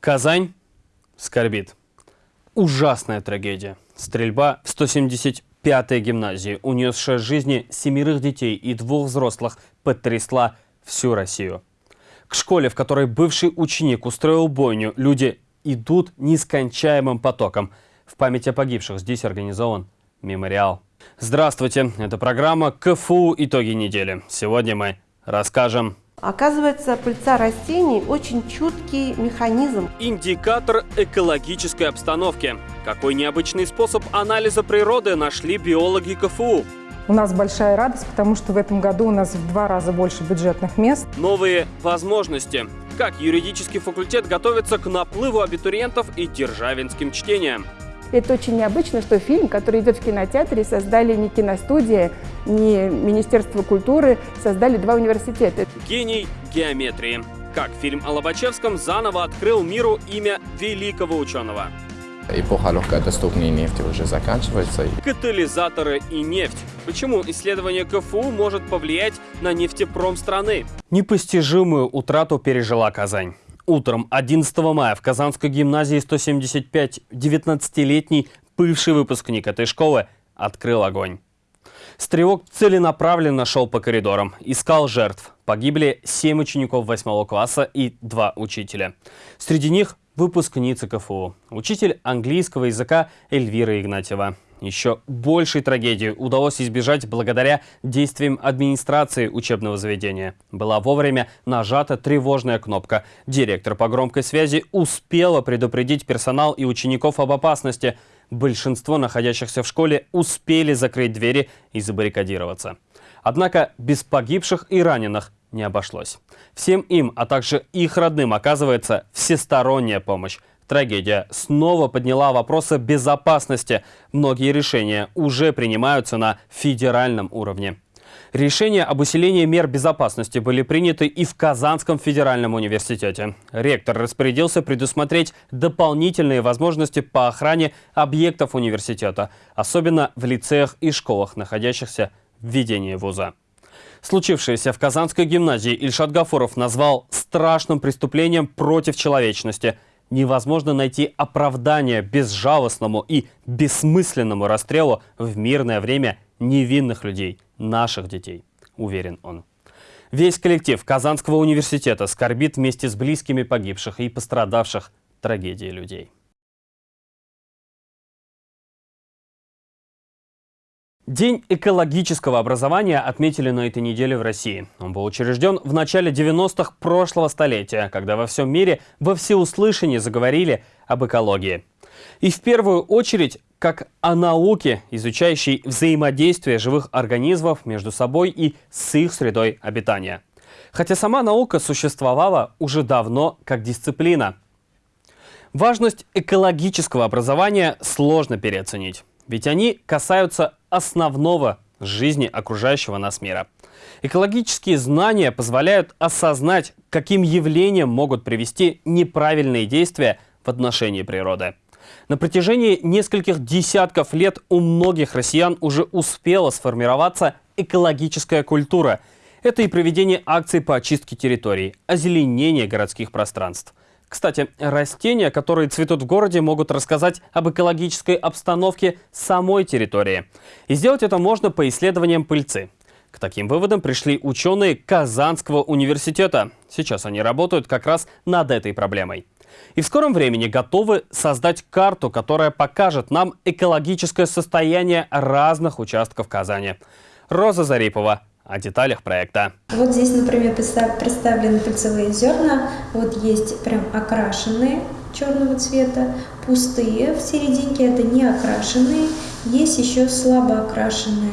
Казань скорбит. Ужасная трагедия. Стрельба в 175-й гимназии, унесшая жизни семерых детей и двух взрослых, потрясла всю Россию. К школе, в которой бывший ученик устроил бойню, люди идут нескончаемым потоком. В память о погибших здесь организован мемориал. Здравствуйте, это программа КФУ «Итоги недели». Сегодня мы расскажем Оказывается, пыльца растений очень чуткий механизм. Индикатор экологической обстановки. Какой необычный способ анализа природы нашли биологи КФУ? У нас большая радость, потому что в этом году у нас в два раза больше бюджетных мест. Новые возможности. Как юридический факультет готовится к наплыву абитуриентов и державинским чтениям. Это очень необычно, что фильм, который идет в кинотеатре, создали не киностудия, не Министерство культуры, создали два университета. Гений геометрии. Как фильм о Лобачевском заново открыл миру имя великого ученого. Эпоха легкодоступной нефти уже заканчивается. Катализаторы и нефть. Почему исследование КФУ может повлиять на нефтепром страны? Непостижимую утрату пережила Казань. Утром 11 мая в Казанской гимназии 175 19-летний бывший выпускник этой школы открыл огонь. Стрелок целенаправленно шел по коридорам, искал жертв. Погибли 7 учеников 8 класса и 2 учителя. Среди них выпускница КФУ, учитель английского языка Эльвира Игнатьева. Еще большей трагедии удалось избежать благодаря действиям администрации учебного заведения. Была вовремя нажата тревожная кнопка. Директор по громкой связи успела предупредить персонал и учеников об опасности. Большинство находящихся в школе успели закрыть двери и забаррикадироваться. Однако без погибших и раненых не обошлось. Всем им, а также их родным оказывается всесторонняя помощь. Трагедия снова подняла вопросы безопасности. Многие решения уже принимаются на федеральном уровне. Решения об усилении мер безопасности были приняты и в Казанском федеральном университете. Ректор распорядился предусмотреть дополнительные возможности по охране объектов университета, особенно в лицеях и школах, находящихся в ведении вуза. Случившееся в Казанской гимназии Ильшат Гафуров назвал страшным преступлением против человечности – невозможно найти оправдание безжалостному и бессмысленному расстрелу в мирное время невинных людей, наших детей, уверен он. Весь коллектив Казанского университета скорбит вместе с близкими погибших и пострадавших трагедии людей. День экологического образования отметили на этой неделе в России. Он был учрежден в начале 90-х прошлого столетия, когда во всем мире во всеуслышание заговорили об экологии. И в первую очередь как о науке, изучающей взаимодействие живых организмов между собой и с их средой обитания. Хотя сама наука существовала уже давно как дисциплина. Важность экологического образования сложно переоценить. Ведь они касаются основного жизни окружающего нас мира. Экологические знания позволяют осознать, каким явлениям могут привести неправильные действия в отношении природы. На протяжении нескольких десятков лет у многих россиян уже успела сформироваться экологическая культура. Это и проведение акций по очистке территорий, озеленение городских пространств. Кстати, растения, которые цветут в городе, могут рассказать об экологической обстановке самой территории. И сделать это можно по исследованиям пыльцы. К таким выводам пришли ученые Казанского университета. Сейчас они работают как раз над этой проблемой. И в скором времени готовы создать карту, которая покажет нам экологическое состояние разных участков Казани. Роза Зарипова, о деталях проекта. Вот здесь, например, представлены пыльцевые зерна. Вот есть прям окрашенные черного цвета, пустые в серединке, это не окрашенные, есть еще слабо окрашенные.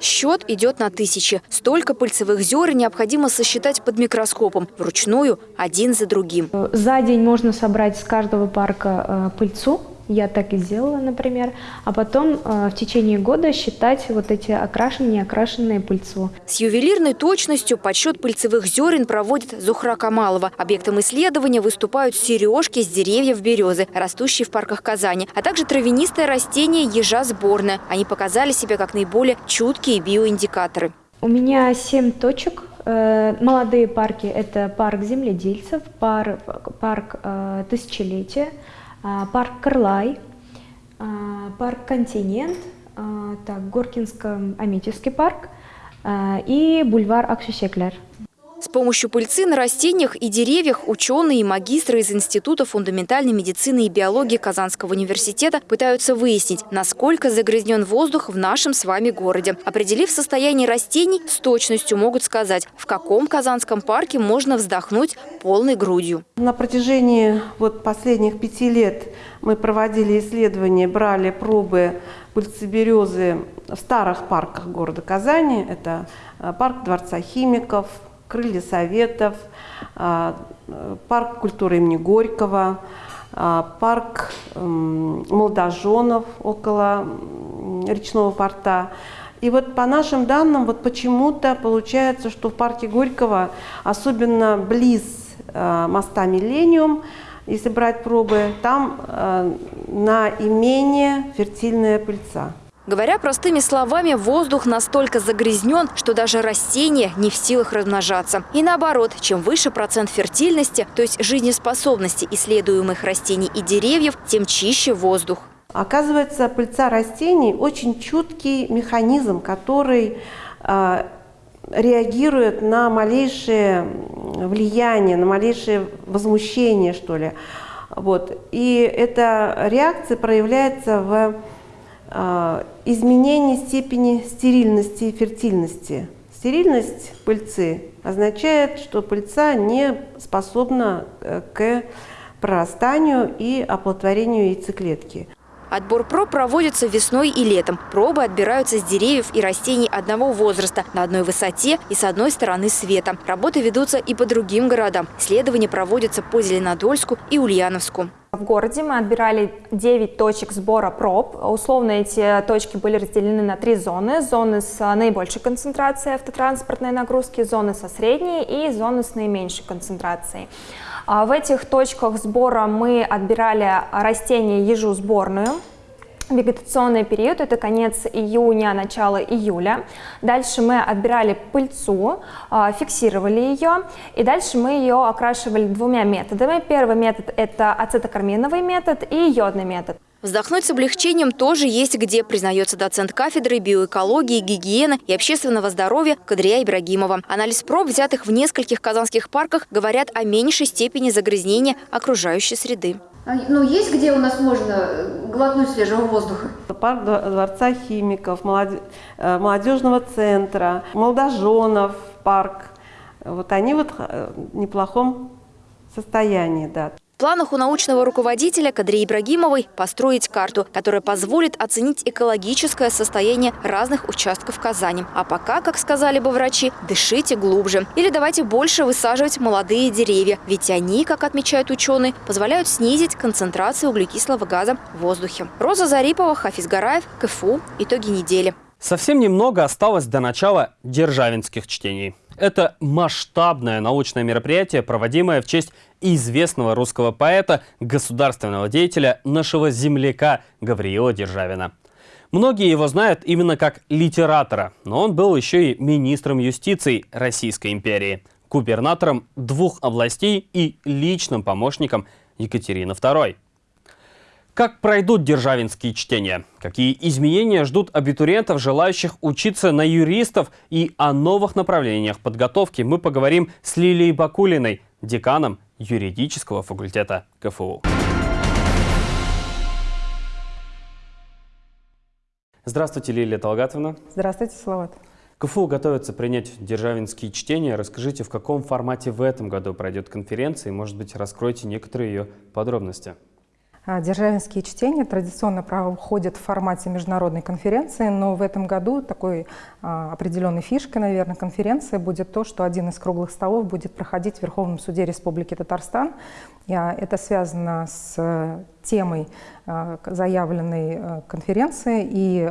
Счет идет на тысячи. Столько пыльцевых зерен необходимо сосчитать под микроскопом, вручную, один за другим. За день можно собрать с каждого парка э, пыльцу, я так и сделала, например. А потом э, в течение года считать вот эти окрашенные, неокрашенные пыльцу. С ювелирной точностью подсчет пыльцевых зерен проводит Зухра Камалова. Объектом исследования выступают сережки с деревьев березы, растущие в парках Казани, а также травянистое растение ежа сборная. Они показали себя как наиболее чуткие биоиндикаторы. У меня семь точек Молодые парки – это парк земледельцев, парк, парк Тысячелетия, парк Кырлай, парк Континент, так, Горкинско-Аметьевский парк и бульвар Аксюсеклер. С помощью пыльцы на растениях и деревьях ученые и магистры из Института фундаментальной медицины и биологии Казанского университета пытаются выяснить, насколько загрязнен воздух в нашем с вами городе. Определив состояние растений, с точностью могут сказать, в каком Казанском парке можно вздохнуть полной грудью. На протяжении вот последних пяти лет мы проводили исследования, брали пробы пыльцы березы в старых парках города Казани. Это э, парк Дворца химиков, крылья Советов, а, парк культуры имени Горького, а, парк молодоженов около речного порта. И вот по нашим данным, вот почему-то получается, что в парке Горького, особенно близ а, моста Миллениум, если брать пробы, там на имение фертильная пыльца. Говоря простыми словами, воздух настолько загрязнен, что даже растения не в силах размножаться. И наоборот, чем выше процент фертильности, то есть жизнеспособности исследуемых растений и деревьев, тем чище воздух. Оказывается, пыльца растений очень чуткий механизм, который э, реагирует на малейшее влияние, на малейшее возмущение, что ли. Вот. И эта реакция проявляется в изменение степени стерильности и фертильности. Стерильность пыльцы означает, что пыльца не способна э, к прорастанию и оплодотворению яйцеклетки. Отбор проб проводится весной и летом. Пробы отбираются с деревьев и растений одного возраста, на одной высоте и с одной стороны света. Работы ведутся и по другим городам. Исследования проводятся по Зеленодольску и Ульяновску. В городе мы отбирали 9 точек сбора проб. Условно эти точки были разделены на три зоны. Зоны с наибольшей концентрацией автотранспортной нагрузки, зоны со средней и зоны с наименьшей концентрацией. А в этих точках сбора мы отбирали растения ежу сборную. Вегетационный период – это конец июня, начало июля. Дальше мы отбирали пыльцу, а, фиксировали ее, и дальше мы ее окрашивали двумя методами. Первый метод – это ацетокарминовый метод и йодный метод. Вздохнуть с облегчением тоже есть где, признается доцент кафедры биоэкологии, гигиены и общественного здоровья Кадрия Ибрагимова. Анализ проб, взятых в нескольких казанских парках, говорят о меньшей степени загрязнения окружающей среды. А, ну, есть где у нас можно э, глотнуть свежего воздуха? Парк Дворца химиков, э, молодежного центра, молодоженов парк. Вот они вот э, в неплохом состоянии, да. В планах у научного руководителя Кадрии Ибрагимовой построить карту, которая позволит оценить экологическое состояние разных участков Казани. А пока, как сказали бы врачи, дышите глубже. Или давайте больше высаживать молодые деревья, ведь они, как отмечают ученые, позволяют снизить концентрацию углекислого газа в воздухе. Роза Зарипова, Хафиз Гараев, КФУ. Итоги недели. Совсем немного осталось до начала державинских чтений. Это масштабное научное мероприятие, проводимое в честь известного русского поэта, государственного деятеля, нашего земляка Гавриила Державина. Многие его знают именно как литератора, но он был еще и министром юстиции Российской империи, губернатором двух областей и личным помощником Екатерины II. Как пройдут державинские чтения? Какие изменения ждут абитуриентов, желающих учиться на юристов? И о новых направлениях подготовки мы поговорим с Лилией Бакулиной, деканом юридического факультета КФУ. Здравствуйте, Лилия Талгатовна. Здравствуйте, Салават. КФУ готовится принять державинские чтения. Расскажите, в каком формате в этом году пройдет конференция и, может быть, раскройте некоторые ее подробности. А, Державинские чтения традиционно проходят в формате международной конференции, но в этом году такой а, определенной фишкой, наверное, конференции будет то, что один из круглых столов будет проходить в Верховном суде Республики Татарстан. А, это связано с темой заявленной конференции и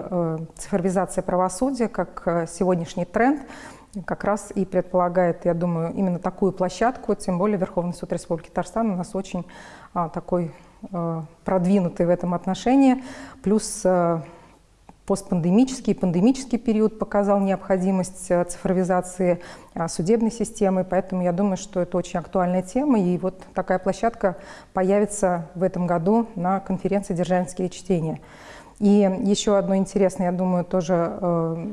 цифровизация правосудия как сегодняшний тренд как раз и предполагает, я думаю, именно такую площадку, тем более Верховный суд Республики Татарстан у нас очень такой Э, продвинутый в этом отношении. Плюс э, постпандемический и пандемический период показал необходимость э, цифровизации а, судебной системы, поэтому я думаю, что это очень актуальная тема, и вот такая площадка появится в этом году на конференции «Державинские чтения». И еще одно интересное, я думаю, тоже э,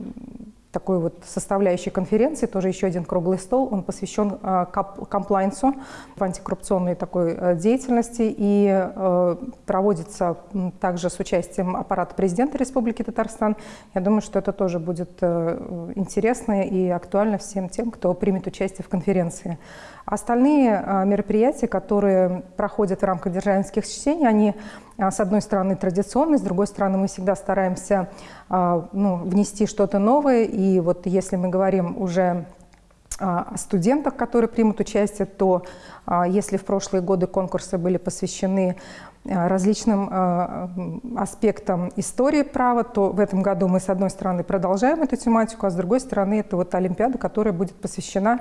такой вот составляющей конференции, тоже еще один круглый стол, он посвящен э, комплайнсу, антикоррупционной такой э, деятельности и э, проводится также с участием аппарата президента Республики Татарстан. Я думаю, что это тоже будет интересно и актуально всем тем, кто примет участие в конференции. Остальные мероприятия, которые проходят в рамках державинских чтений, они с одной стороны, традиционный, с другой стороны, мы всегда стараемся а, ну, внести что-то новое. И вот если мы говорим уже а, о студентах, которые примут участие, то если в прошлые годы конкурсы были посвящены различным аспектам истории права, то в этом году мы, с одной стороны, продолжаем эту тематику, а с другой стороны, это вот Олимпиада, которая будет посвящена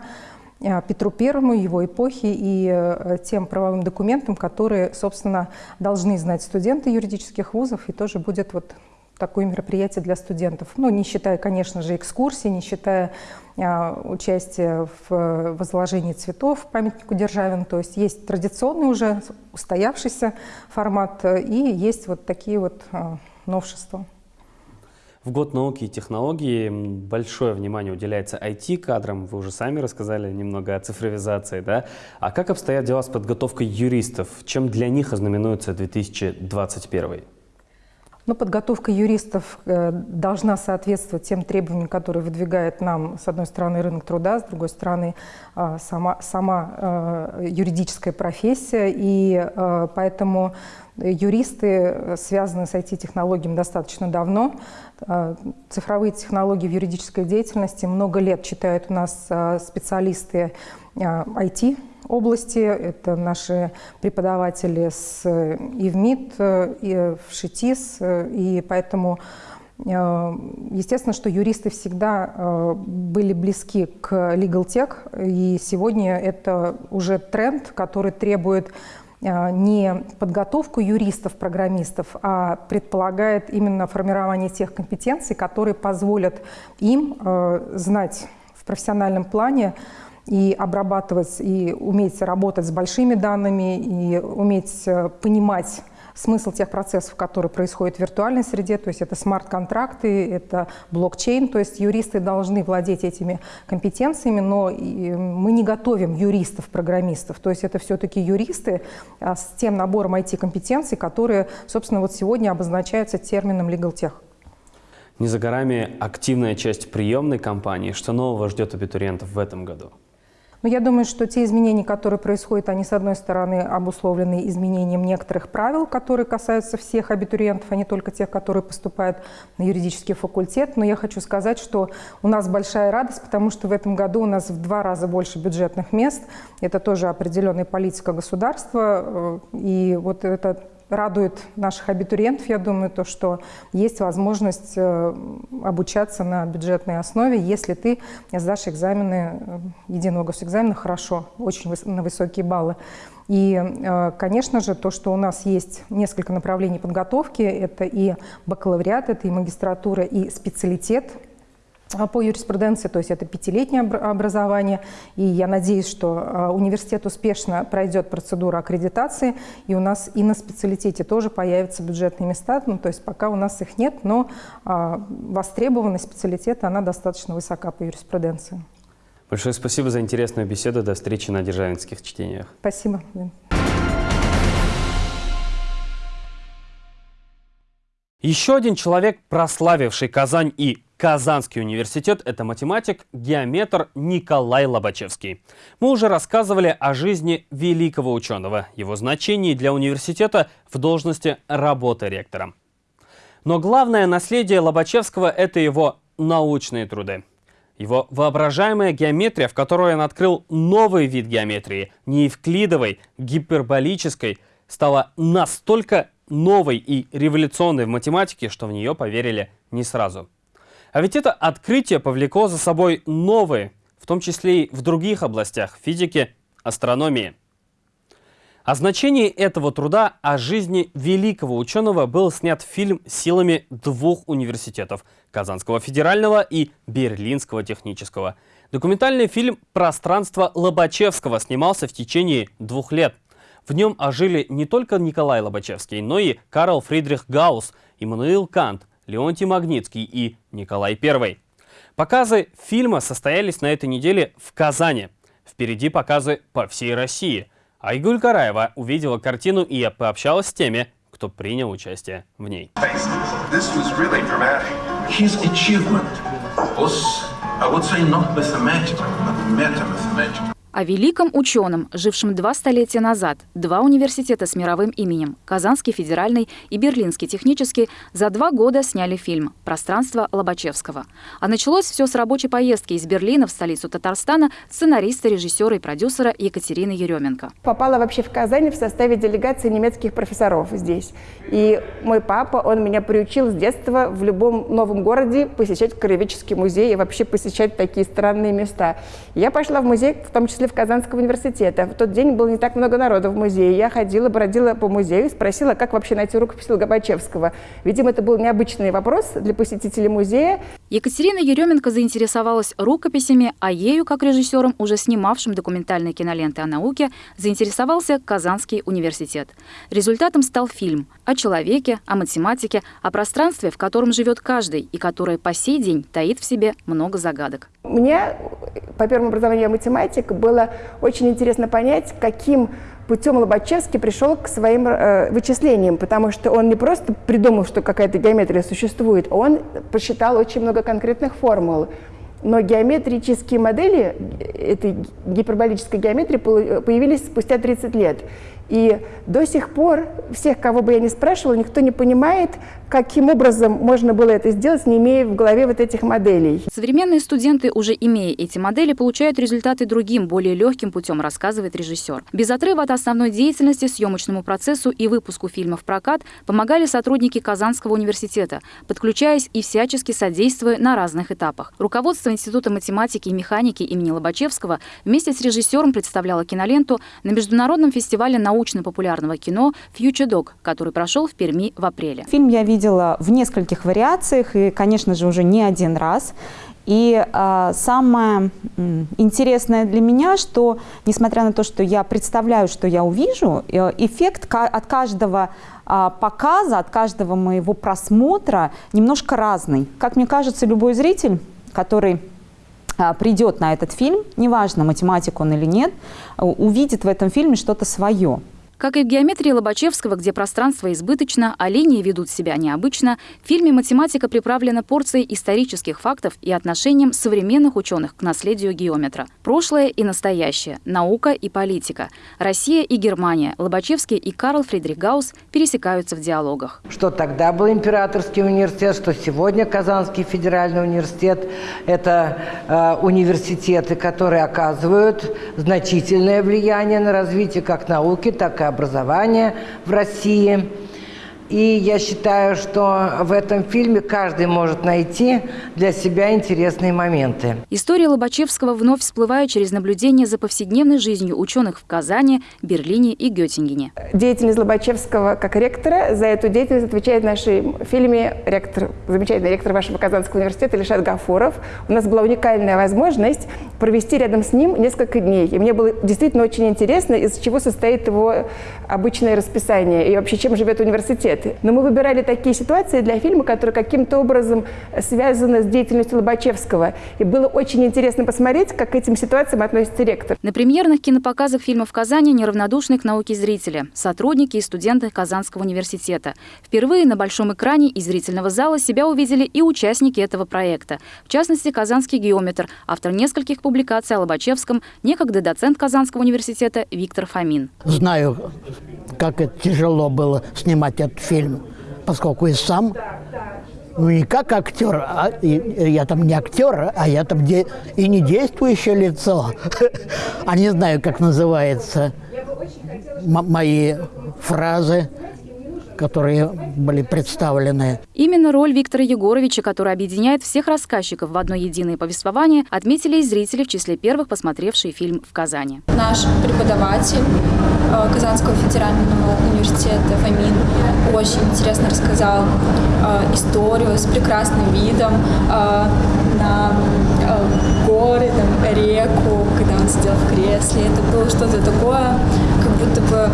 Петру Первому, его эпохи и э, тем правовым документам, которые, собственно, должны знать студенты юридических вузов, и тоже будет вот такое мероприятие для студентов. Ну, не считая, конечно же, экскурсий, не считая а, участия в возложении цветов памятнику Державин. То есть есть традиционный уже устоявшийся формат и есть вот такие вот а, новшества. В год науки и технологий большое внимание уделяется IT-кадрам. Вы уже сами рассказали немного о цифровизации. Да? А как обстоят дела с подготовкой юристов? Чем для них ознаменуется 2021? Ну, подготовка юристов э, должна соответствовать тем требованиям, которые выдвигает нам, с одной стороны, рынок труда, с другой стороны, э, сама, сама э, юридическая профессия. И поэтому юристы связаны с IT-технологиями достаточно давно. Цифровые технологии в юридической деятельности много лет читают у нас специалисты IT, области. Это наши преподаватели с и в МИД, и в ШИТИС. И поэтому э, Естественно, что юристы всегда э, были близки к Legal Tech, и сегодня это уже тренд, который требует э, не подготовку юристов-программистов, а предполагает именно формирование тех компетенций, которые позволят им знать в профессиональном плане и обрабатывать, и уметь работать с большими данными, и уметь э, понимать смысл тех процессов, которые происходят в виртуальной среде, то есть это смарт-контракты, это блокчейн, то есть юристы должны владеть этими компетенциями, но мы не готовим юристов-программистов, то есть это все-таки юристы а, с тем набором IT-компетенций, которые, собственно, вот сегодня обозначаются термином Legal Tech. Не за горами активная часть приемной кампании. Что нового ждет абитуриентов в этом году? Но я думаю, что те изменения, которые происходят, они, с одной стороны, обусловлены изменением некоторых правил, которые касаются всех абитуриентов, а не только тех, которые поступают на юридический факультет. Но я хочу сказать, что у нас большая радость, потому что в этом году у нас в два раза больше бюджетных мест. Это тоже определенная политика государства. Э, и вот это радует наших абитуриентов, я думаю, то, что есть возможность э, обучаться на бюджетной основе, если ты сдашь экзамены, э, единого госэкзамена хорошо, очень на высокие баллы. И, э, конечно же, то, что у нас есть несколько направлений подготовки, это и бакалавриат, это и магистратура, и специалитет – по юриспруденции, то есть это пятилетнее образование. И я надеюсь, что а, университет успешно пройдет процедуру аккредитации, и у нас и на специалитете тоже появятся бюджетные места. Ну, то есть пока у нас их нет, но а, востребованность специалитета, она достаточно высока по юриспруденции. Большое спасибо за интересную беседу. До встречи на Державинских чтениях. Спасибо. Еще один человек, прославивший Казань и Казанский университет – это математик, геометр Николай Лобачевский. Мы уже рассказывали о жизни великого ученого, его значении для университета в должности работы ректора. Но главное наследие Лобачевского – это его научные труды. Его воображаемая геометрия, в которой он открыл новый вид геометрии, не евклидовой, гиперболической, стала настолько новой и революционной в математике, что в нее поверили не сразу. А ведь это открытие повлекло за собой новые, в том числе и в других областях физики, астрономии. О значении этого труда о жизни великого ученого был снят фильм силами двух университетов – Казанского федерального и Берлинского технического. Документальный фильм «Пространство Лобачевского» снимался в течение двух лет. В нем ожили не только Николай Лобачевский, но и Карл Фридрих Гаусс, Иммануил Кант, Леонтий Магнитский и Николай I. Показы фильма состоялись на этой неделе в Казани. Впереди показы по всей России. Айгуль Караева увидела картину и пообщалась с теми, кто принял участие в ней. О великом ученом, жившем два столетия назад, два университета с мировым именем, Казанский федеральный и Берлинский технический, за два года сняли фильм «Пространство Лобачевского». А началось все с рабочей поездки из Берлина в столицу Татарстана сценариста, режиссера и продюсера Екатерины Еременко. Попала вообще в Казань в составе делегации немецких профессоров здесь. И мой папа, он меня приучил с детства в любом новом городе посещать краеведческий музей и вообще посещать такие странные места. Я пошла в музей, в том числе числе в Казанского университета. В тот день было не так много народа в музее. Я ходила, бродила по музею и спросила, как вообще найти рукопись Логобачевского. Видимо, это был необычный вопрос для посетителей музея. Екатерина Еременко заинтересовалась рукописями, а ею, как режиссером, уже снимавшим документальные киноленты о науке, заинтересовался Казанский университет. Результатом стал фильм о человеке, о математике, о пространстве, в котором живет каждый и которое по сей день таит в себе много загадок. Мне по первому образованию математик было очень интересно понять, каким путем Лобачевский пришел к своим э, вычислениям, потому что он не просто придумал, что какая-то геометрия существует, он посчитал очень много конкретных формул. Но геометрические модели этой гиперболической геометрии появились спустя 30 лет. И до сих пор всех, кого бы я ни спрашивала, никто не понимает, каким образом можно было это сделать, не имея в голове вот этих моделей. Современные студенты, уже имея эти модели, получают результаты другим, более легким путем, рассказывает режиссер. Без отрыва от основной деятельности, съемочному процессу и выпуску фильмов в прокат помогали сотрудники Казанского университета, подключаясь и всячески содействуя на разных этапах. Руководство Института математики и механики имени Лобачевского вместе с режиссером представляло киноленту на Международном фестивале наук научно-популярного кино «Future Dog», который прошел в Перми в апреле. Фильм я видела в нескольких вариациях и, конечно же, уже не один раз. И э, самое интересное для меня, что, несмотря на то, что я представляю, что я увижу, э, эффект от каждого э, показа, от каждого моего просмотра немножко разный. Как мне кажется, любой зритель, который придет на этот фильм, неважно, математик он или нет, увидит в этом фильме что-то свое. Как и в геометрии Лобачевского, где пространство избыточно, а линии ведут себя необычно, в фильме математика приправлена порцией исторических фактов и отношением современных ученых к наследию геометра. Прошлое и настоящее, наука и политика, Россия и Германия, Лобачевский и Карл Фридрих Гаусс пересекаются в диалогах. Что тогда был императорский университет, что сегодня Казанский федеральный университет – это э, университеты, которые оказывают значительное влияние на развитие как науки, так и образования в России – и я считаю, что в этом фильме каждый может найти для себя интересные моменты. История Лобачевского вновь всплывает через наблюдение за повседневной жизнью ученых в Казани, Берлине и Геттингене. Деятельность Лобачевского как ректора, за эту деятельность отвечает в нашем фильме ректор, замечательный ректор вашего Казанского университета Ильшат Гафуров. У нас была уникальная возможность провести рядом с ним несколько дней. И мне было действительно очень интересно, из чего состоит его обычное расписание и вообще чем живет университет сюжеты. Но мы выбирали такие ситуации для фильма, которые каким-то образом связаны с деятельностью Лобачевского. И было очень интересно посмотреть, как к этим ситуациям относится ректор. На премьерных кинопоказах фильма в Казани неравнодушны к науке зрители, сотрудники и студенты Казанского университета. Впервые на большом экране из зрительного зала себя увидели и участники этого проекта. В частности, казанский геометр, автор нескольких публикаций о Лобачевском, некогда доцент Казанского университета Виктор Фомин. Знаю, как это тяжело было снимать этот фильм, поскольку и сам, ну не как актер, а и, я там не актер, а я там де, и не действующее лицо, а не знаю, как называется, мои фразы которые были представлены. Именно роль Виктора Егоровича, который объединяет всех рассказчиков в одно единое повествование, отметили и зрители в числе первых, посмотревшие фильм в Казани. Наш преподаватель Казанского федерального университета Фомин очень интересно рассказал э, историю с прекрасным видом на горы, там, реку, когда он сидел в кресле. Это было что-то такое, как будто бы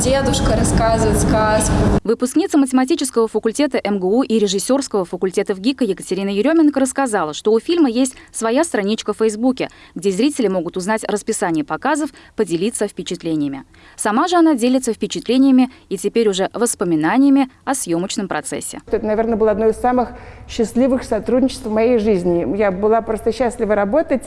дедушка рассказывает сказку. Выпускница математического факультета МГУ и режиссерского факультета в ГИКа Екатерина Еременко рассказала, что у фильма есть своя страничка в Фейсбуке, где зрители могут узнать расписание показов, поделиться впечатлениями. Сама же она делится впечатлениями и теперь уже воспоминаниями о съемочном процессе. Это, наверное, было одно из самых счастливых сотрудничеств в моей жизни. Я была просто счастлива работать.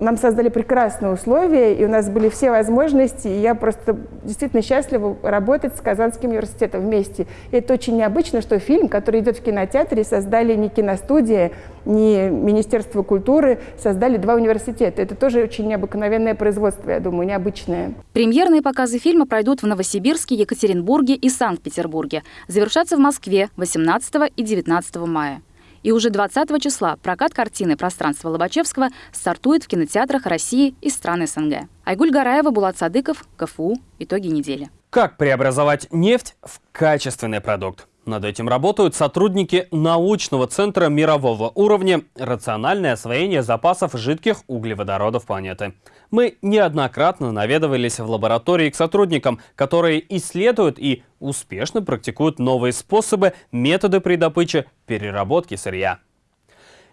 Нам создали прекрасные условия, и у нас были все возможности, и я просто действительно счастлива работать с Казанским университетом вместе. И это очень необычно, что фильм, который идет в кинотеатре, создали не киностудия, не Министерство культуры, создали два университета. Это тоже очень необыкновенное производство, я думаю, необычное. Премьерные показы фильма пройдут в Новосибирске, Екатеринбурге и Санкт-Петербурге. Завершатся в Москве 18 и 19 мая. И уже 20 числа прокат картины «Пространство Лобачевского» стартует в кинотеатрах России и стран СНГ. Айгуль Гараева, Булат Садыков, КФУ. Итоги недели. Как преобразовать нефть в качественный продукт? Над этим работают сотрудники научного центра мирового уровня «Рациональное освоение запасов жидких углеводородов планеты». Мы неоднократно наведывались в лаборатории к сотрудникам, которые исследуют и успешно практикуют новые способы, методы при добыче, переработке сырья.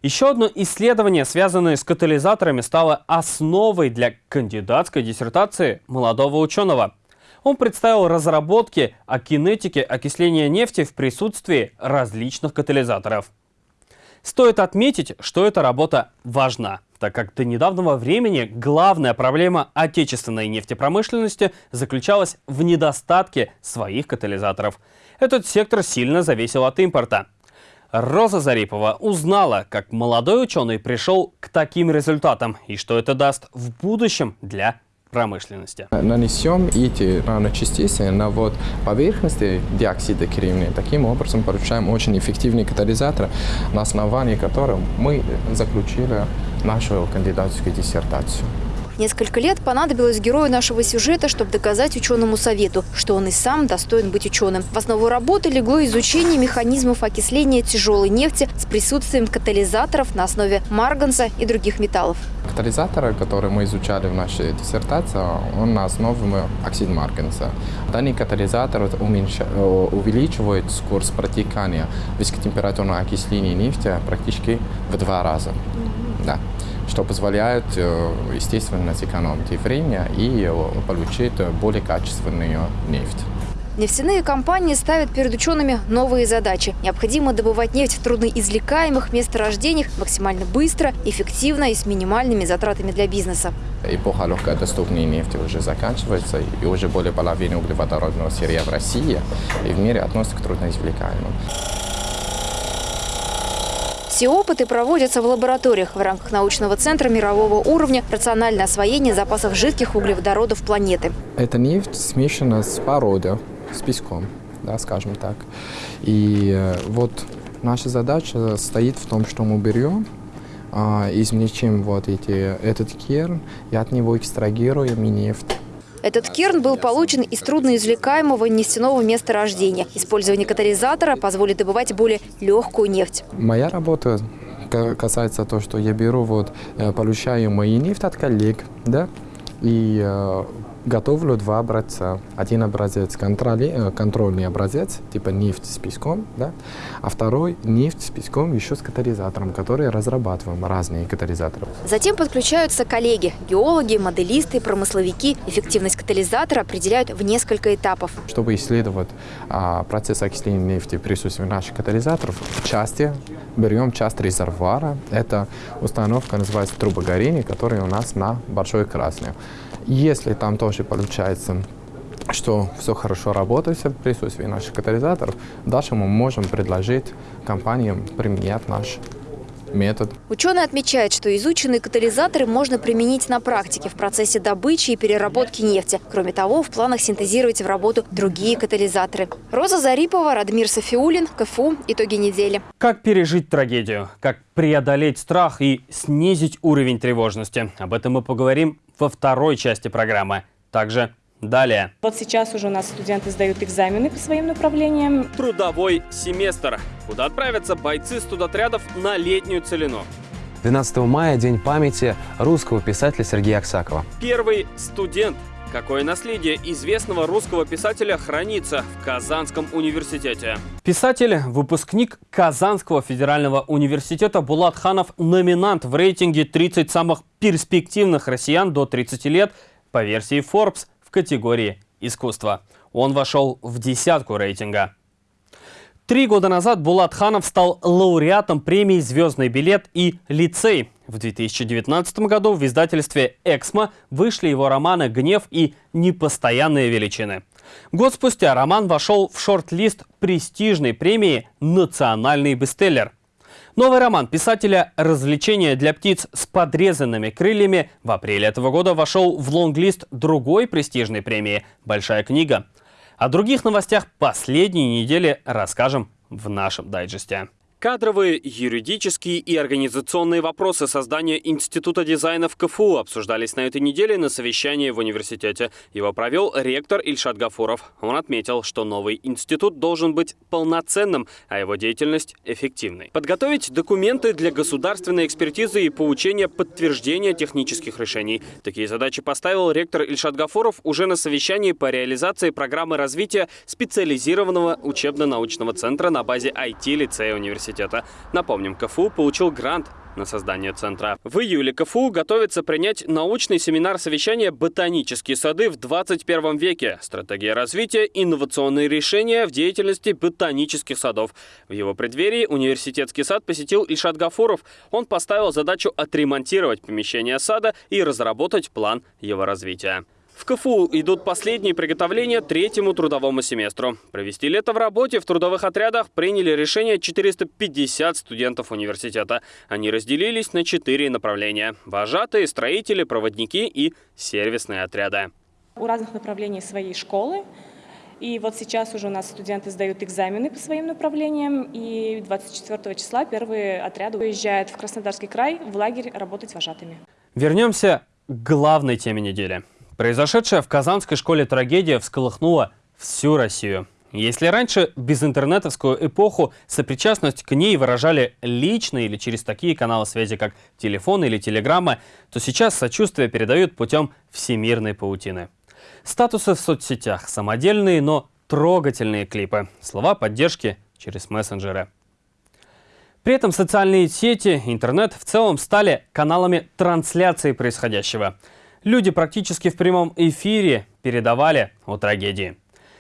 Еще одно исследование, связанное с катализаторами, стало основой для кандидатской диссертации молодого ученого – он представил разработки о кинетике окисления нефти в присутствии различных катализаторов. Стоит отметить, что эта работа важна, так как до недавнего времени главная проблема отечественной нефтепромышленности заключалась в недостатке своих катализаторов. Этот сектор сильно зависел от импорта. Роза Зарипова узнала, как молодой ученый пришел к таким результатам и что это даст в будущем для промышленности. Нанесем эти наночастицы на вот поверхности диоксида кремния. Таким образом получаем очень эффективный катализатор, на основании которого мы заключили нашу кандидатскую диссертацию. Несколько лет понадобилось герою нашего сюжета, чтобы доказать ученому совету, что он и сам достоин быть ученым. В основу работы легло изучение механизмов окисления тяжелой нефти с присутствием катализаторов на основе марганца и других металлов. Катализатор, который мы изучали в нашей диссертации, он на основе оксид марганца. Данный катализатор уменьш... увеличивает скорость протекания высокотемпературного окисления нефти практически в два раза. Да что позволяет, э, естественно, сэкономить время и э, получить более качественную нефть. Нефтяные компании ставят перед учеными новые задачи. Необходимо добывать нефть в трудноизвлекаемых месторождениях максимально быстро, эффективно и с минимальными затратами для бизнеса. Эпоха легкодоступной нефти уже заканчивается, и уже более половины углеводородного сырья в России и в мире относятся к трудноизвлекаемым. Все опыты проводятся в лабораториях в рамках научного центра мирового уровня «Рациональное освоение запасов жидких углеводородов планеты». Эта нефть смешана с породой, с песком, да, скажем так. И э, вот наша задача стоит в том, что мы берем а, измельчим вот эти, этот керн и от него экстрагируем нефть. Этот керн был получен из трудноизвлекаемого нефтяного месторождения. Использование катализатора позволит добывать более легкую нефть. Моя работа касается того, что я беру, вот, э, получаю мои нефть от коллег, да, и э, готовлю два образца. Один образец контроли, э, контрольный образец, типа нефть с песком, да? а второй нефть с песком еще с катализатором, который разрабатываем разные катализаторы. Затем подключаются коллеги, геологи, моделисты, промысловики. Эффективность катализатора определяют в несколько этапов. Чтобы исследовать а, процесс окисления нефти в присутствии наших катализаторов, в части берем часть резервуара. Это установка называется трубогорение, которая у нас на Большой Красной. Если там тоже получается что все хорошо работает в присутствии наших катализаторов, дальше мы можем предложить компаниям применять наш метод. Ученый отмечает, что изученные катализаторы можно применить на практике в процессе добычи и переработки нефти. Кроме того, в планах синтезировать в работу другие катализаторы. Роза Зарипова, Радмир Софиулин, КФУ. Итоги недели. Как пережить трагедию? Как преодолеть страх и снизить уровень тревожности? Об этом мы поговорим во второй части программы. Также далее. Вот сейчас уже у нас студенты сдают экзамены по своим направлениям. Трудовой семестр. Куда отправятся бойцы студотрядов на летнюю целину? 12 мая – День памяти русского писателя Сергея Аксакова. Первый студент. Какое наследие известного русского писателя хранится в Казанском университете? Писатель, выпускник Казанского федерального университета Булат Ханов, номинант в рейтинге 30 самых перспективных россиян до 30 лет по версии Forbes в категории «Искусство». Он вошел в десятку рейтинга. Три года назад Булат Ханов стал лауреатом премии «Звездный билет» и «Лицей». В 2019 году в издательстве «Эксмо» вышли его романы «Гнев» и «Непостоянные величины». Год спустя роман вошел в шорт-лист престижной премии «Национальный бестселлер». Новый роман писателя «Развлечения для птиц с подрезанными крыльями» в апреле этого года вошел в лонглист другой престижной премии «Большая книга». О других новостях последней недели расскажем в нашем дайджесте. Кадровые, юридические и организационные вопросы создания Института дизайна в КФУ обсуждались на этой неделе на совещании в университете. Его провел ректор Ильшат Гафуров. Он отметил, что новый институт должен быть полноценным, а его деятельность эффективной. Подготовить документы для государственной экспертизы и получения подтверждения технических решений. Такие задачи поставил ректор Ильшат Гафуров уже на совещании по реализации программы развития специализированного учебно-научного центра на базе IT-лицея университета университета. Напомним, КФУ получил грант на создание центра. В июле КФУ готовится принять научный семинар совещания «Ботанические сады в 21 веке. Стратегия развития, инновационные решения в деятельности ботанических садов». В его преддверии университетский сад посетил Ильшат Гафуров. Он поставил задачу отремонтировать помещение сада и разработать план его развития. В КФУ идут последние приготовления третьему трудовому семестру. Провести лето в работе в трудовых отрядах приняли решение 450 студентов университета. Они разделились на четыре направления – вожатые, строители, проводники и сервисные отряды. У разных направлений своей школы. И вот сейчас уже у нас студенты сдают экзамены по своим направлениям. И 24 числа первые отряды уезжают в Краснодарский край в лагерь работать вожатыми. Вернемся к главной теме недели. Произошедшая в Казанской школе трагедия всколыхнула всю Россию. Если раньше безинтернетовскую эпоху сопричастность к ней выражали лично или через такие каналы связи, как телефон или телеграмма, то сейчас сочувствие передают путем всемирной паутины. Статусы в соцсетях, самодельные, но трогательные клипы, слова поддержки через мессенджеры. При этом социальные сети, интернет в целом стали каналами трансляции происходящего – Люди практически в прямом эфире передавали о трагедии.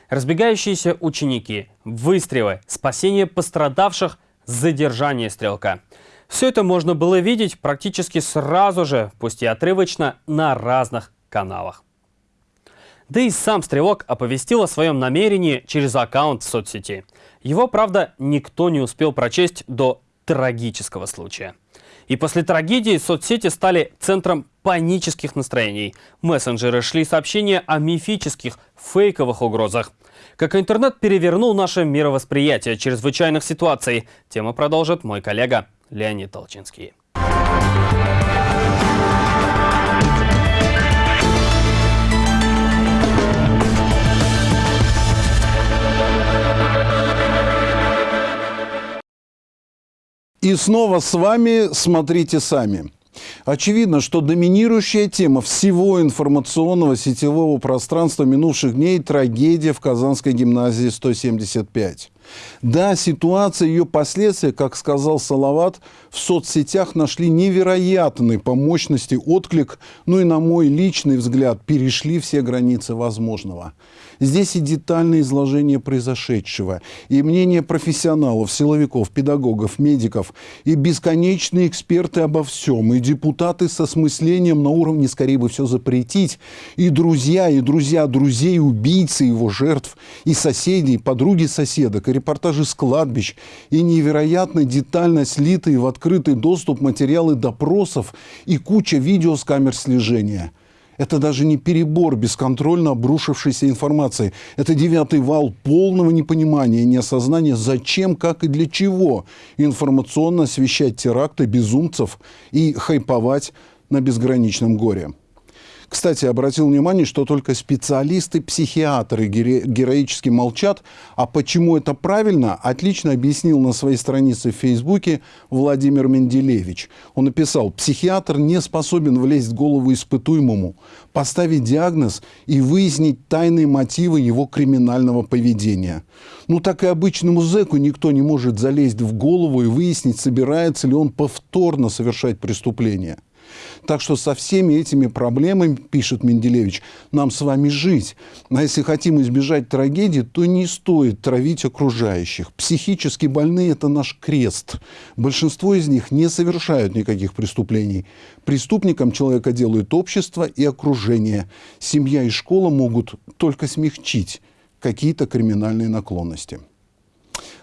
Разбегающиеся ученики, выстрелы, спасение пострадавших, задержание стрелка. Все это можно было видеть практически сразу же, пусть и отрывочно, на разных каналах. Да и сам Стрелок оповестил о своем намерении через аккаунт в соцсети. Его, правда, никто не успел прочесть до трагического случая. И после трагедии соцсети стали центром панических настроений. Мессенджеры шли сообщения о мифических, фейковых угрозах. Как интернет перевернул наше мировосприятие чрезвычайных ситуаций, тему продолжит мой коллега Леонид Толчинский. И снова с вами «Смотрите сами». Очевидно, что доминирующая тема всего информационного сетевого пространства минувших дней – трагедия в Казанской гимназии 175. Да, ситуация и ее последствия, как сказал Салават, в соцсетях нашли невероятный по мощности отклик, ну и, на мой личный взгляд, перешли все границы возможного. Здесь и детальное изложение произошедшего, и мнение профессионалов, силовиков, педагогов, медиков, и бесконечные эксперты обо всем, и депутаты со смыслением на уровне «скорее бы все запретить», и друзья, и друзья друзей, убийцы его жертв, и соседи, и подруги соседок, и репортажи с кладбищ, и невероятно детально слитые в открытый доступ материалы допросов и куча видео с камер слежения – это даже не перебор бесконтрольно обрушившейся информации. Это девятый вал полного непонимания, неосознания, зачем, как и для чего информационно освещать теракты безумцев и хайповать на безграничном горе. Кстати, обратил внимание, что только специалисты-психиатры героически молчат. А почему это правильно, отлично объяснил на своей странице в Фейсбуке Владимир Менделевич. Он написал, психиатр не способен влезть в голову испытуемому, поставить диагноз и выяснить тайные мотивы его криминального поведения. Ну так и обычному зэку никто не может залезть в голову и выяснить, собирается ли он повторно совершать преступление. Так что со всеми этими проблемами, пишет Менделевич, нам с вами жить. А если хотим избежать трагедии, то не стоит травить окружающих. Психически больные – это наш крест. Большинство из них не совершают никаких преступлений. Преступником человека делают общество и окружение. Семья и школа могут только смягчить какие-то криминальные наклонности.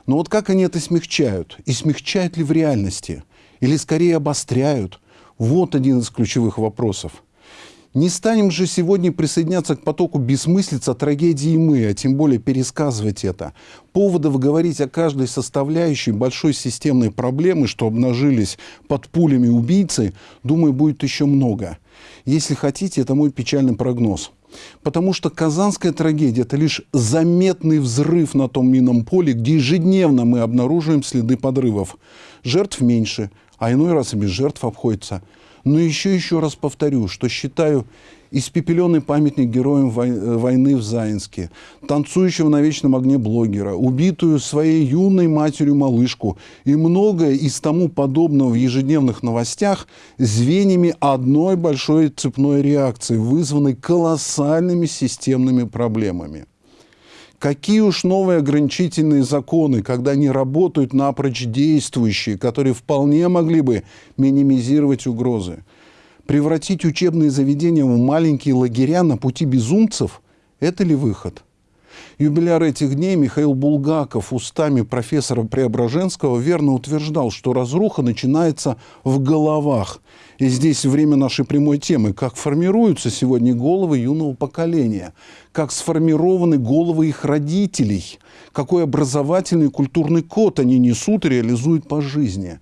Но вот как они это смягчают? И смягчают ли в реальности? Или скорее обостряют – вот один из ключевых вопросов. Не станем же сегодня присоединяться к потоку бессмыслиц о трагедии мы, а тем более пересказывать это. Поводов говорить о каждой составляющей большой системной проблемы, что обнажились под пулями убийцы, думаю, будет еще много. Если хотите, это мой печальный прогноз. Потому что казанская трагедия – это лишь заметный взрыв на том минном поле, где ежедневно мы обнаруживаем следы подрывов. Жертв меньше – а иной раз и без жертв обходится. Но еще еще раз повторю, что считаю испепеленный памятник героям э, войны в Заинске, танцующего на вечном огне блогера, убитую своей юной матерью малышку и многое из тому подобного в ежедневных новостях звеньями одной большой цепной реакции, вызванной колоссальными системными проблемами. Какие уж новые ограничительные законы, когда они работают напрочь действующие, которые вполне могли бы минимизировать угрозы. Превратить учебные заведения в маленькие лагеря на пути безумцев – это ли выход? Юбиляр этих дней Михаил Булгаков устами профессора Преображенского верно утверждал, что разруха начинается в головах. И здесь время нашей прямой темы. Как формируются сегодня головы юного поколения? Как сформированы головы их родителей? Какой образовательный и культурный код они несут и реализуют по жизни?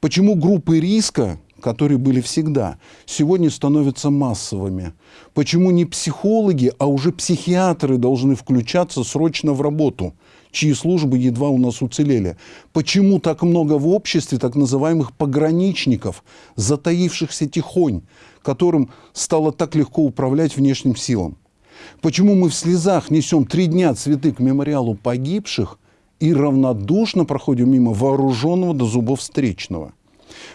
Почему группы риска, которые были всегда, сегодня становятся массовыми. Почему не психологи, а уже психиатры должны включаться срочно в работу, чьи службы едва у нас уцелели? Почему так много в обществе так называемых пограничников, затаившихся тихонь, которым стало так легко управлять внешним силам? Почему мы в слезах несем три дня цветы к мемориалу погибших и равнодушно проходим мимо вооруженного до зубов встречного?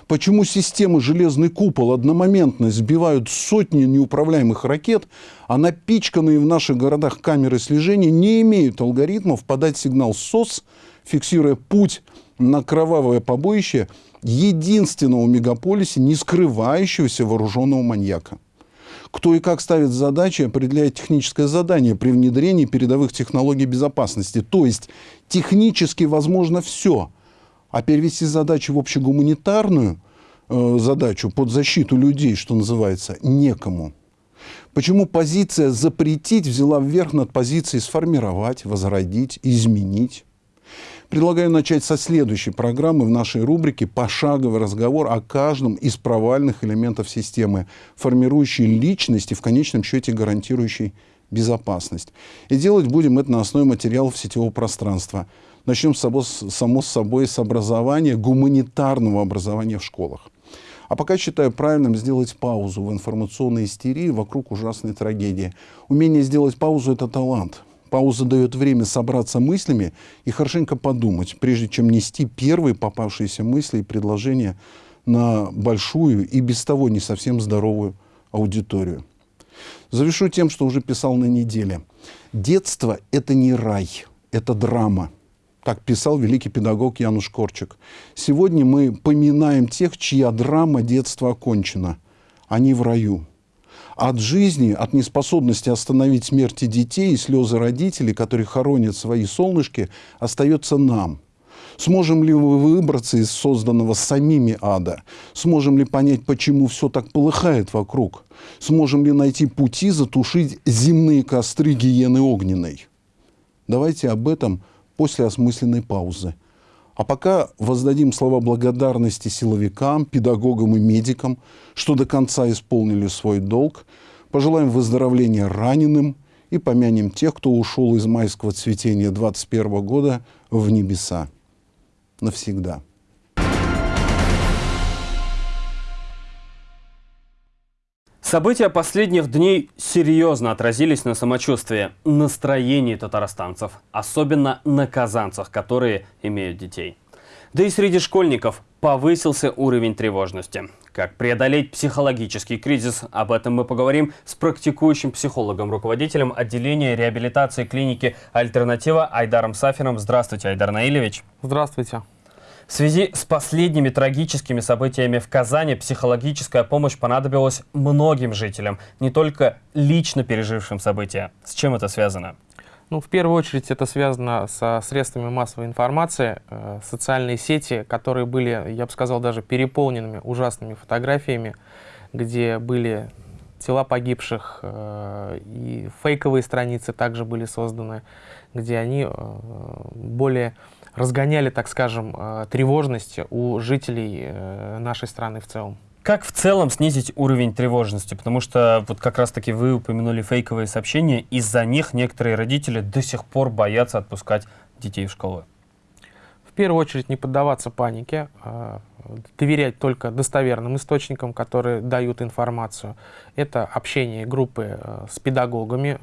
Почему системы «Железный купол» одномоментно сбивают сотни неуправляемых ракет, а напичканные в наших городах камеры слежения не имеют алгоритмов подать сигнал СОС, фиксируя путь на кровавое побоище единственного в мегаполисе, не скрывающегося вооруженного маньяка? Кто и как ставит задачи, определяет техническое задание при внедрении передовых технологий безопасности. То есть технически возможно все – а перевести задачу в общегуманитарную э, задачу под защиту людей, что называется, некому. Почему позиция «запретить» взяла вверх над позицией «сформировать», «возродить», «изменить»? Предлагаю начать со следующей программы в нашей рубрике «Пошаговый разговор о каждом из провальных элементов системы, формирующей личность и в конечном счете гарантирующей безопасность». И делать будем это на основе материалов сетевого пространства – Начнем, само, само собой, с образования, гуманитарного образования в школах. А пока считаю правильным сделать паузу в информационной истерии вокруг ужасной трагедии. Умение сделать паузу – это талант. Пауза дает время собраться мыслями и хорошенько подумать, прежде чем нести первые попавшиеся мысли и предложения на большую и без того не совсем здоровую аудиторию. Завершу тем, что уже писал на неделе. Детство – это не рай, это драма – так писал великий педагог Януш Корчик. Сегодня мы поминаем тех, чья драма детства окончена. Они в раю. От жизни, от неспособности остановить смерти детей и слезы родителей, которые хоронят свои солнышки, остается нам. Сможем ли мы выбраться из созданного самими ада? Сможем ли понять, почему все так полыхает вокруг? Сможем ли найти пути затушить земные костры гиены огненной? Давайте об этом после осмысленной паузы. А пока воздадим слова благодарности силовикам, педагогам и медикам, что до конца исполнили свой долг. пожелаем выздоровления раненым и помянем тех, кто ушел из майского цветения 21 года в небеса навсегда. События последних дней серьезно отразились на самочувствии, настроении татарстанцев, особенно на казанцах, которые имеют детей. Да и среди школьников повысился уровень тревожности. Как преодолеть психологический кризис, об этом мы поговорим с практикующим психологом, руководителем отделения реабилитации клиники «Альтернатива» Айдаром Сафином. Здравствуйте, Айдар Наилевич. Здравствуйте. В связи с последними трагическими событиями в Казани психологическая помощь понадобилась многим жителям, не только лично пережившим события. С чем это связано? Ну, в первую очередь это связано со средствами массовой информации, э, социальные сети, которые были, я бы сказал, даже переполненными ужасными фотографиями, где были тела погибших, э, и фейковые страницы также были созданы, где они э, более разгоняли, так скажем, э, тревожность у жителей э, нашей страны в целом. Как в целом снизить уровень тревожности? Потому что вот как раз-таки вы упомянули фейковые сообщения, из-за них некоторые родители до сих пор боятся отпускать детей в школу. В первую очередь не поддаваться панике, а доверять только достоверным источникам, которые дают информацию. Это общение группы э, с педагогами,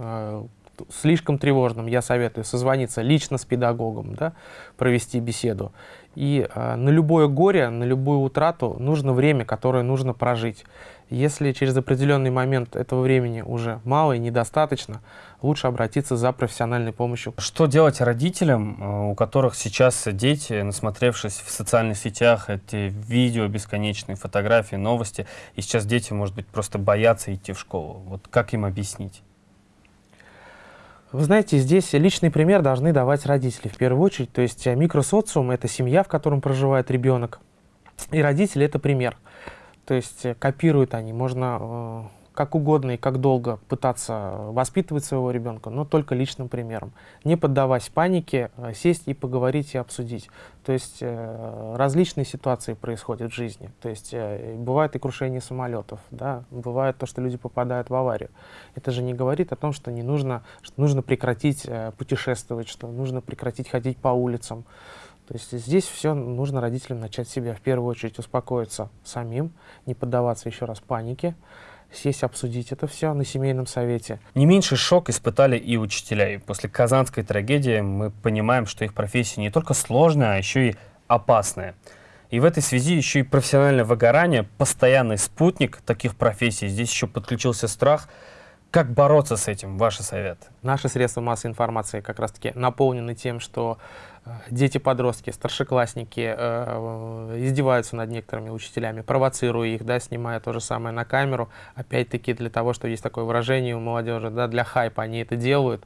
слишком тревожным, я советую созвониться лично с педагогом, да, провести беседу. И э, на любое горе, на любую утрату нужно время, которое нужно прожить. Если через определенный момент этого времени уже мало и недостаточно, лучше обратиться за профессиональной помощью. Что делать родителям, у которых сейчас дети, насмотревшись в социальных сетях, эти видео бесконечные, фотографии, новости, и сейчас дети, может быть, просто боятся идти в школу? Вот как им объяснить? Вы знаете, здесь личный пример должны давать родители в первую очередь. То есть э, микросоциум — это семья, в котором проживает ребенок. И родители — это пример. То есть э, копируют они. Можно э, как угодно и как долго пытаться воспитывать своего ребенка, но только личным примером. Не поддаваясь панике, а сесть и поговорить и обсудить. То есть э, различные ситуации происходят в жизни. То есть э, бывает и крушение самолетов, да, бывает то, что люди попадают в аварию. Это же не говорит о том, что не нужно, что нужно прекратить э, путешествовать, что нужно прекратить ходить по улицам. То есть здесь все нужно родителям начать себя в первую очередь успокоиться самим, не поддаваться еще раз панике, сесть, обсудить это все на семейном совете. Не меньший шок испытали и учителя. И после казанской трагедии мы понимаем, что их профессия не только сложная, а еще и опасная. И в этой связи еще и профессиональное выгорание, постоянный спутник таких профессий. Здесь еще подключился страх. Как бороться с этим? Ваши советы? Наши средства массовой информации как раз-таки наполнены тем, что дети-подростки, старшеклассники э, издеваются над некоторыми учителями, провоцируя их, да, снимая то же самое на камеру. Опять-таки для того, что есть такое выражение у молодежи, да, для хайпа они это делают.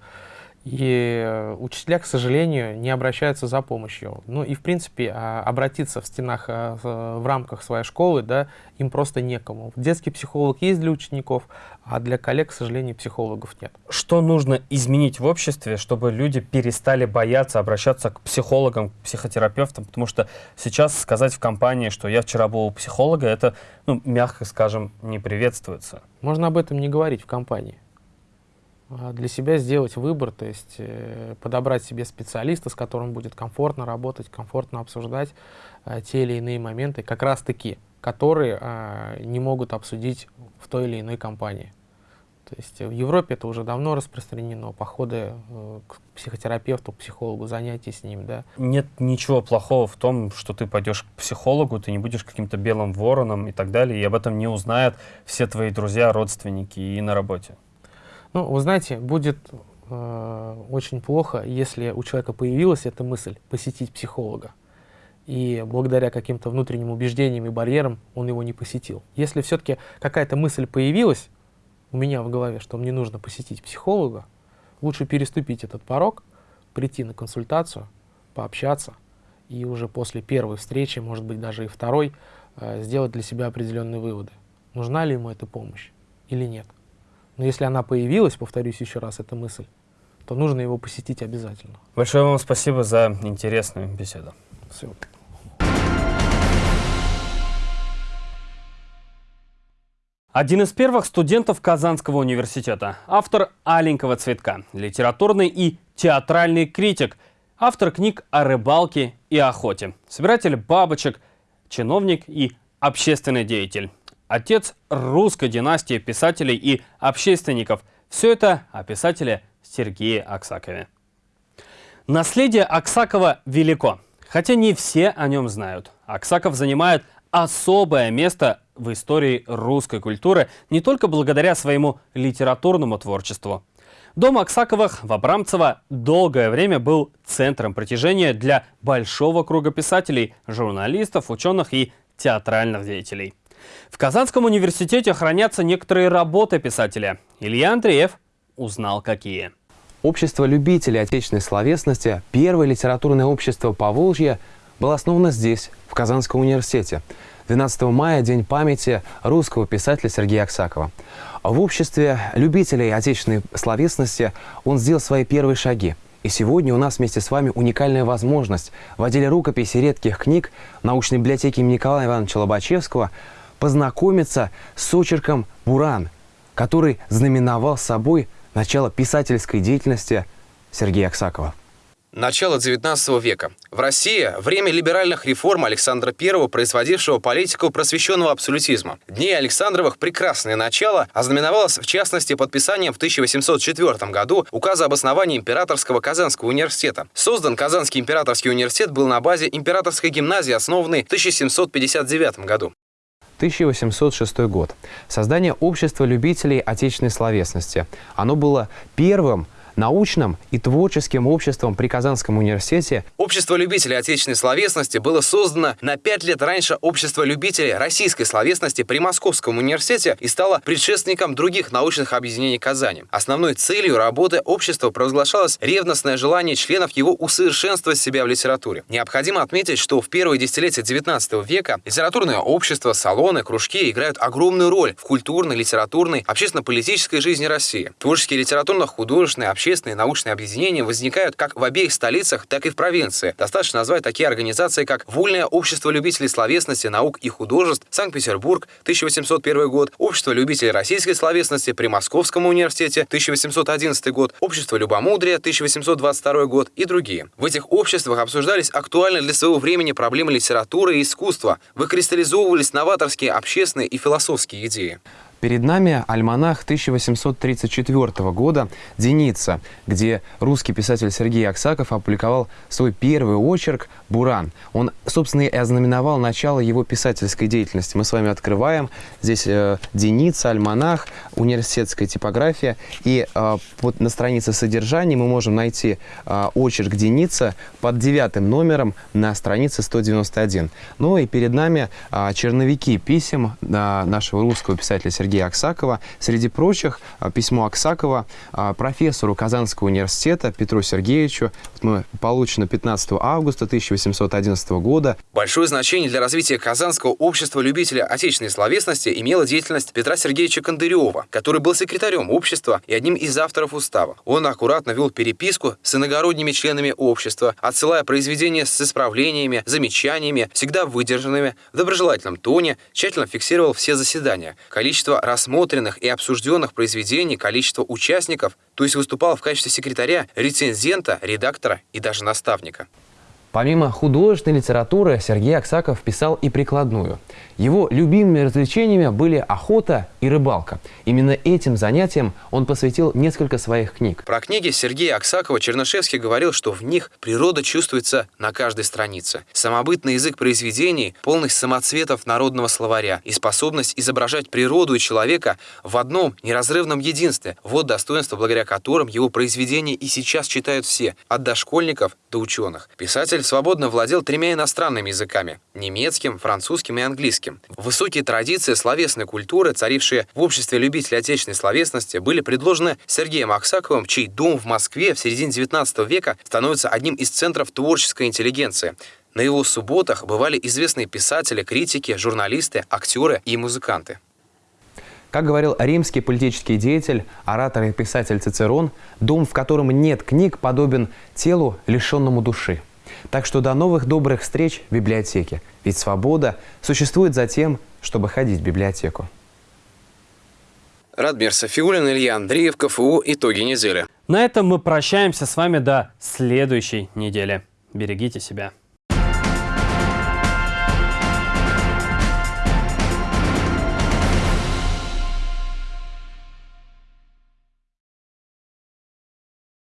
И э, учителя, к сожалению, не обращаются за помощью. Ну и, в принципе, а, обратиться в стенах, э, в рамках своей школы, да, им просто некому. Детский психолог есть для учеников, а для коллег, к сожалению, психологов нет. Что нужно изменить в обществе, чтобы люди перестали бояться обращаться к психологам, к психотерапевтам? Потому что сейчас сказать в компании, что я вчера был у психолога, это, ну, мягко скажем, не приветствуется. Можно об этом не говорить в компании. А, для себя сделать выбор, то есть э, подобрать себе специалиста, с которым будет комфортно работать, комфортно обсуждать э, те или иные моменты, как раз таки, которые э, не могут обсудить в той или иной компании. То есть в Европе это уже давно распространено, походы э, к психотерапевту, к психологу, занятия с ним, да. Нет ничего плохого в том, что ты пойдешь к психологу, ты не будешь каким-то белым вороном и так далее, и об этом не узнают все твои друзья, родственники и на работе. Ну, вы знаете, будет э, очень плохо, если у человека появилась эта мысль посетить психолога, и благодаря каким-то внутренним убеждениям и барьерам он его не посетил. Если все-таки какая-то мысль появилась у меня в голове, что мне нужно посетить психолога, лучше переступить этот порог, прийти на консультацию, пообщаться, и уже после первой встречи, может быть, даже и второй, э, сделать для себя определенные выводы. Нужна ли ему эта помощь или нет. Но если она появилась, повторюсь еще раз, эта мысль, то нужно его посетить обязательно. Большое вам спасибо за интересную беседу. Все. Один из первых студентов Казанского университета, автор «Аленького цветка», литературный и театральный критик, автор книг о рыбалке и охоте, собиратель бабочек, чиновник и общественный деятель, отец русской династии писателей и общественников. Все это о писателе Сергее Аксакове. Наследие Аксакова велико, хотя не все о нем знают. Аксаков занимает особое место в истории русской культуры не только благодаря своему литературному творчеству. Дом Аксаковых в Абрамцево долгое время был центром притяжения для большого круга писателей, журналистов, ученых и театральных деятелей. В Казанском университете хранятся некоторые работы писателя. Илья Андреев узнал какие. Общество любителей отечественной словесности, первое литературное общество Поволжья, было основано здесь, в Казанском университете. 12 мая – День памяти русского писателя Сергея Аксакова. В обществе любителей отечественной словесности он сделал свои первые шаги. И сегодня у нас вместе с вами уникальная возможность в отделе рукописи редких книг научной библиотеки имени Николая Ивановича Лобачевского познакомиться с очерком «Буран», который знаменовал собой начало писательской деятельности Сергея Аксакова. Начало XIX века. В России время либеральных реформ Александра I, производившего политику просвещенного абсолютизма. Дни Александровых прекрасное начало ознаменовалось в частности подписанием в 1804 году указа об основании Императорского Казанского университета. Создан Казанский императорский университет был на базе Императорской гимназии, основанной в 1759 году. 1806 год. Создание общества любителей отечественной словесности. Оно было первым научным и творческим обществом при Казанском университете. Общество любителей отечественной словесности было создано на пять лет раньше Общества любителей российской словесности при Московском университете и стало предшественником других научных объединений Казани. Основной целью работы общества провозглашалось ревностное желание членов его усовершенствовать себя в литературе. Необходимо отметить, что в первые десятилетия XIX века литературное общество, салоны, кружки играют огромную роль в культурной, литературной, общественно-политической жизни России. Творческие литературно-художественные, общественные общественные научные объединения возникают как в обеих столицах, так и в провинции. Достаточно назвать такие организации, как Вольное общество любителей словесности, наук и художеств, Санкт-Петербург, 1801 год, Общество любителей российской словесности при Московском университете, 1811 год, Общество любомудрия, 1822 год и другие. В этих обществах обсуждались актуальные для своего времени проблемы литературы и искусства, выкристаллизовывались новаторские общественные и философские идеи. Перед нами альманах 1834 года «Деница», где русский писатель Сергей Аксаков опубликовал свой первый очерк «Буран». Он, собственно, и ознаменовал начало его писательской деятельности. Мы с вами открываем здесь э, «Деница», альманах, университетская типография. И э, вот на странице содержания мы можем найти э, очерк «Деница» под девятым номером на странице 191. Ну и перед нами э, черновики писем э, нашего русского писателя Сергея Сергея Аксакова. Среди прочих, а, письмо Аксакова а, профессору Казанского университета Петру Сергеевичу. Мы получено 15 августа 1811 года. Большое значение для развития Казанского общества любителей отечественной словесности имела деятельность Петра Сергеевича Кондырева, который был секретарем общества и одним из авторов устава. Он аккуратно вел переписку с иногородними членами общества, отсылая произведения с исправлениями, замечаниями, всегда выдержанными, в доброжелательном тоне, тщательно фиксировал все заседания. Количество рассмотренных и обсужденных произведений, количество участников, то есть выступал в качестве секретаря, рецензента, редактора и даже наставника. Помимо художественной литературы, Сергей Аксаков писал и прикладную. Его любимыми развлечениями были охота и рыбалка. Именно этим занятиям он посвятил несколько своих книг. Про книги Сергея Аксакова Чернышевский говорил, что в них природа чувствуется на каждой странице. Самобытный язык произведений, полный самоцветов народного словаря и способность изображать природу и человека в одном неразрывном единстве – вот достоинство, благодаря которым его произведения и сейчас читают все, от дошкольников до ученых. Писатель свободно владел тремя иностранными языками – немецким, французским и английским. Высокие традиции словесной культуры, царившие в обществе любителей отечественной словесности, были предложены Сергеем Аксаковым, чей дом в Москве в середине XIX века становится одним из центров творческой интеллигенции. На его субботах бывали известные писатели, критики, журналисты, актеры и музыканты. Как говорил римский политический деятель, оратор и писатель Цицерон, дом, в котором нет книг, подобен телу, лишенному души. Так что до новых добрых встреч в библиотеке. Ведь свобода существует за тем, чтобы ходить в библиотеку. Радмир Софиулин, Илья Андреев, КФУ. Итоги недели. На этом мы прощаемся с вами до следующей недели. Берегите себя.